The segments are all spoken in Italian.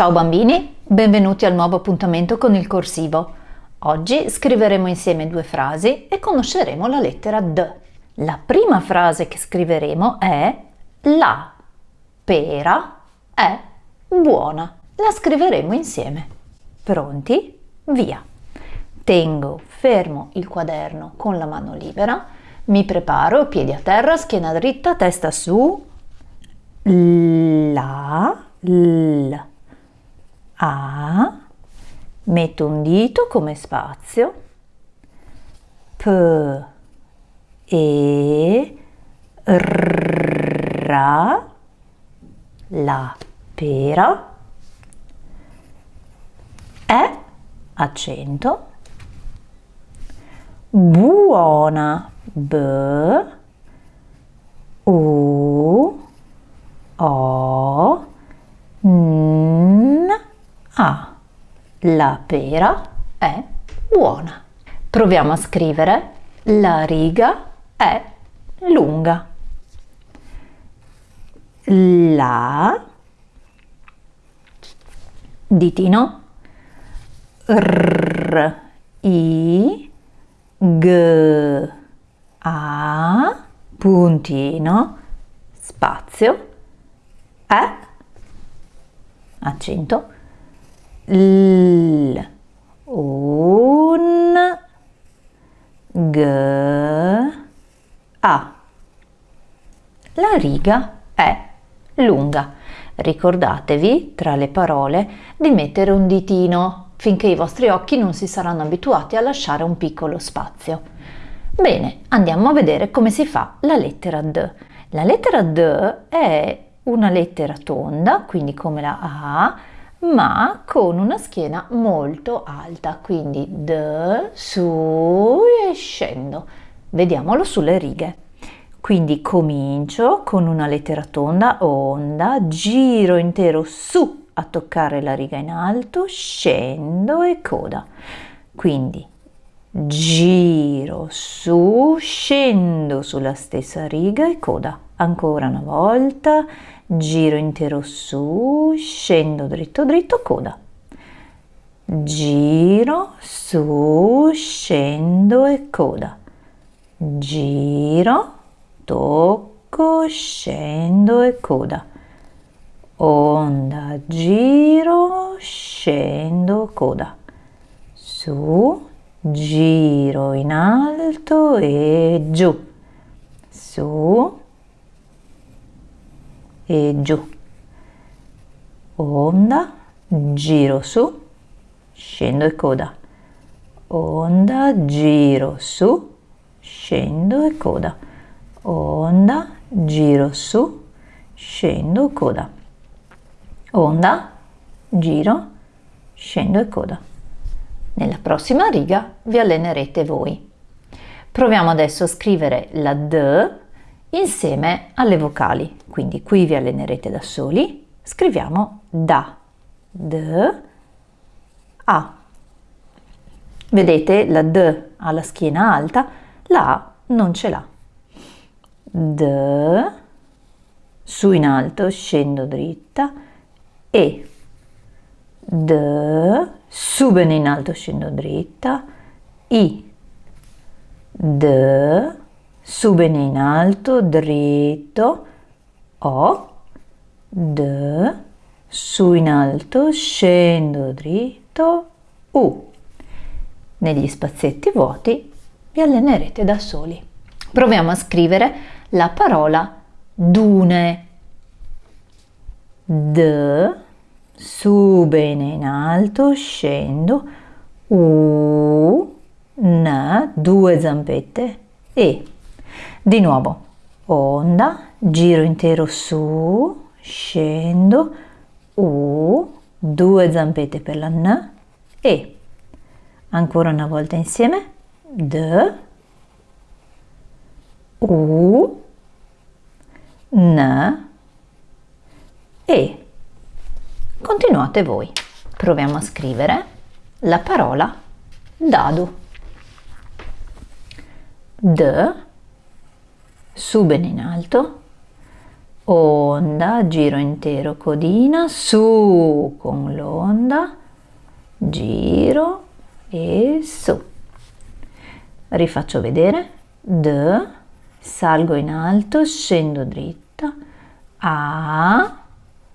Ciao bambini, benvenuti al nuovo appuntamento con il corsivo. Oggi scriveremo insieme due frasi e conosceremo la lettera D. La prima frase che scriveremo è La pera è buona. La scriveremo insieme. Pronti? Via! Tengo fermo il quaderno con la mano libera, mi preparo, piedi a terra, schiena dritta, testa su, la, l, a, metto un dito come spazio, p, e, ra, la pera, è accento, buona, b, u, o, n, a. La pera è buona. Proviamo a scrivere la riga è lunga. La ditino r i g a puntino spazio è accento l un a la riga è lunga. Ricordatevi tra le parole di mettere un ditino finché i vostri occhi non si saranno abituati a lasciare un piccolo spazio. Bene andiamo a vedere come si fa la lettera d. La lettera d è una lettera tonda, quindi come la A, ma con una schiena molto alta, quindi D, su e scendo. Vediamolo sulle righe. Quindi comincio con una lettera tonda, onda, giro intero su a toccare la riga in alto, scendo e coda. Quindi giro su, scendo sulla stessa riga e coda. Ancora una volta, giro intero su, scendo dritto dritto, coda. Giro, su, scendo e coda. Giro, tocco, scendo e coda. Onda, giro, scendo, coda. Su, giro in alto e giù. Su, e giù. Onda, giro su, scendo e coda. Onda, giro su, scendo e coda. Onda, giro su, scendo, coda. Onda, giro, scendo e coda. Nella prossima riga vi allenerete voi. Proviamo adesso a scrivere la D insieme alle vocali. Quindi qui vi allenerete da soli. Scriviamo da, d, a. Vedete la d ha la schiena alta, la a non ce l'ha. D, su in alto, scendo dritta, e, d, su bene in alto, scendo dritta, i, d, su bene in alto, dritto, O, D, su in alto, scendo dritto, U. Negli spazietti vuoti vi allenerete da soli. Proviamo a scrivere la parola dune. D, su bene in alto, scendo, U, N, due zampette, E. Di nuovo, onda, giro intero su, scendo, U, due zampette per la N, E. Ancora una volta insieme, D, U, N, E. Continuate voi. Proviamo a scrivere la parola dado. D, su bene in alto, onda, giro intero, codina, su con l'onda, giro e su. Rifaccio vedere, D, salgo in alto, scendo dritta, A,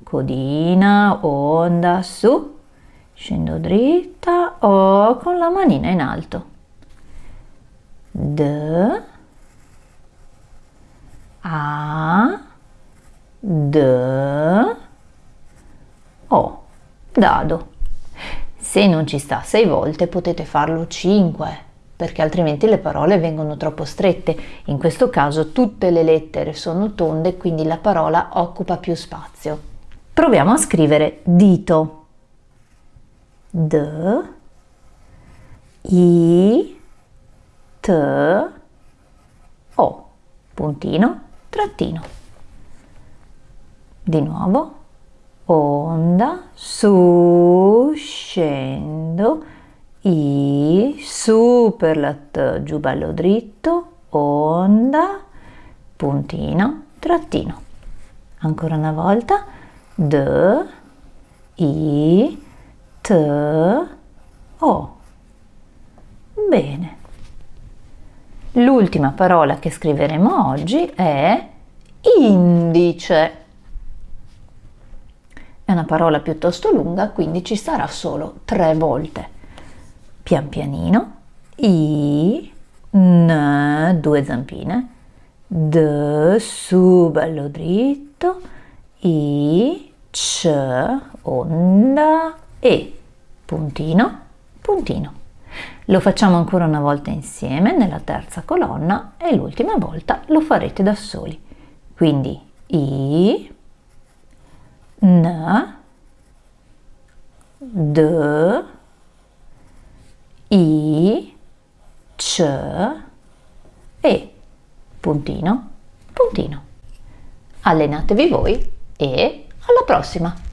codina, onda, su, scendo dritta, O con la manina in alto. D, A, D, O, dado. Se non ci sta sei volte potete farlo cinque, perché altrimenti le parole vengono troppo strette. In questo caso tutte le lettere sono tonde, quindi la parola occupa più spazio. Proviamo a scrivere dito. D, I, T, O, puntino, trattino. Di nuovo, onda, su, scendo, I, su per la T, giù bello dritto, onda, puntino, trattino. Ancora una volta, D, I, T, O. Bene. L'ultima parola che scriveremo oggi è indice. È una parola piuttosto lunga, quindi ci sarà solo tre volte. Pian pianino, I, N, due zampine, D, su, bello dritto, I, C, onda, E, puntino, puntino. Lo facciamo ancora una volta insieme nella terza colonna e l'ultima volta lo farete da soli. Quindi I, N, D, I, C, E, puntino, puntino. Allenatevi voi e alla prossima!